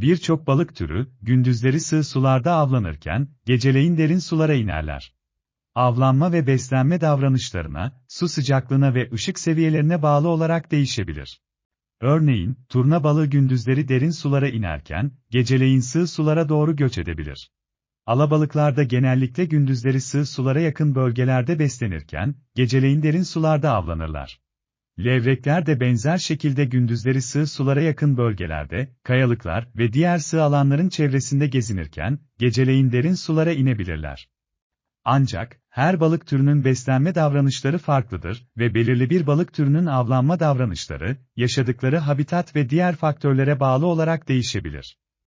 Birçok balık türü, gündüzleri sığ sularda avlanırken, geceleyin derin sulara inerler. Avlanma ve beslenme davranışlarına, su sıcaklığına ve ışık seviyelerine bağlı olarak değişebilir. Örneğin, turna balığı gündüzleri derin sulara inerken, geceleyin sığ sulara doğru göç edebilir. Alabalıklar da genellikle gündüzleri sığ sulara yakın bölgelerde beslenirken, geceleyin derin sularda avlanırlar. Levrekler de benzer şekilde gündüzleri sığ sulara yakın bölgelerde, kayalıklar ve diğer sığ alanların çevresinde gezinirken, geceleyin derin sulara inebilirler. Ancak, her balık türünün beslenme davranışları farklıdır ve belirli bir balık türünün avlanma davranışları, yaşadıkları habitat ve diğer faktörlere bağlı olarak değişebilir.